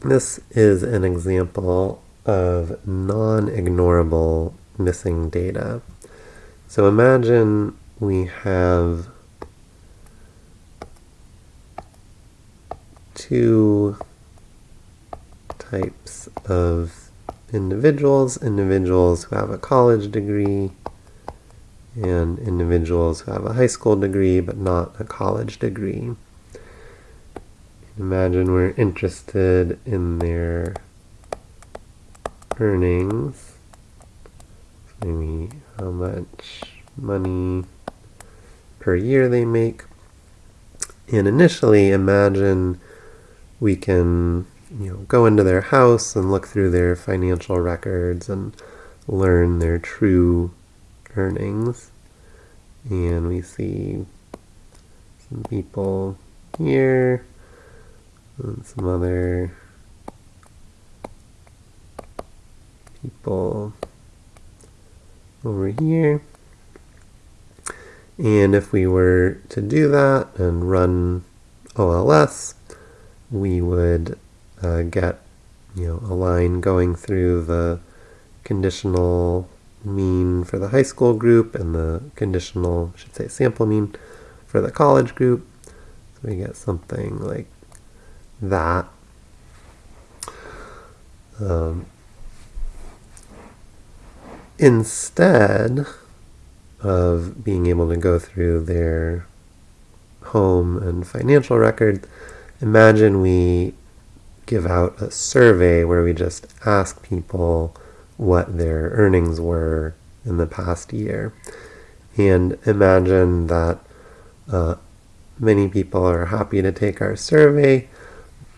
This is an example of non-ignorable missing data. So imagine we have two types of individuals, individuals who have a college degree and individuals who have a high school degree but not a college degree. Imagine we're interested in their earnings, maybe how much money per year they make. And initially imagine we can you know, go into their house and look through their financial records and learn their true earnings. And we see some people here and some other people over here. And if we were to do that and run OLS, we would uh, get you know a line going through the conditional mean for the high school group and the conditional, I should say sample mean for the college group. So we get something like that. Um, instead of being able to go through their home and financial records, imagine we give out a survey where we just ask people what their earnings were in the past year. And imagine that uh, many people are happy to take our survey,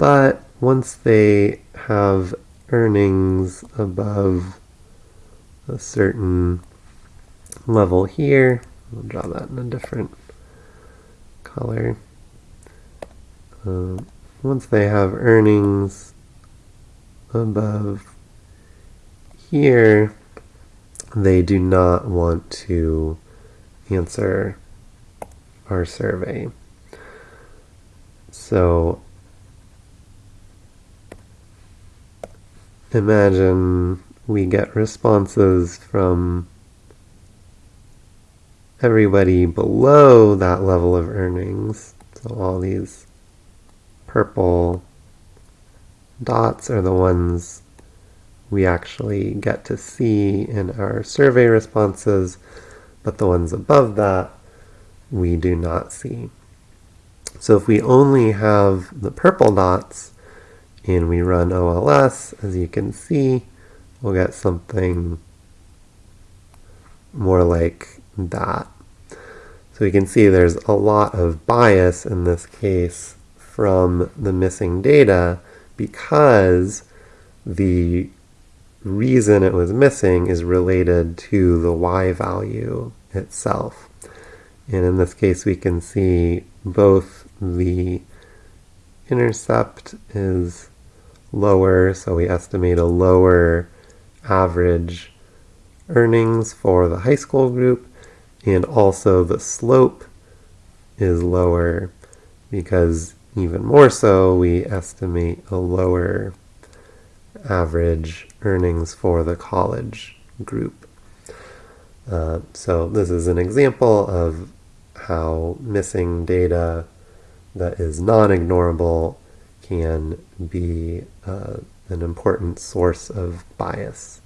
but once they have earnings above a certain level here, I'll draw that in a different color. Um, once they have earnings above here, they do not want to answer our survey. So imagine we get responses from everybody below that level of earnings. So all these purple dots are the ones we actually get to see in our survey responses, but the ones above that we do not see. So if we only have the purple dots and we run OLS, as you can see, we'll get something more like that. So we can see there's a lot of bias in this case from the missing data because the reason it was missing is related to the y value itself. And in this case, we can see both the intercept is lower, so we estimate a lower average earnings for the high school group, and also the slope is lower because even more so, we estimate a lower average earnings for the college group. Uh, so this is an example of how missing data that is non-ignorable can be uh, an important source of bias.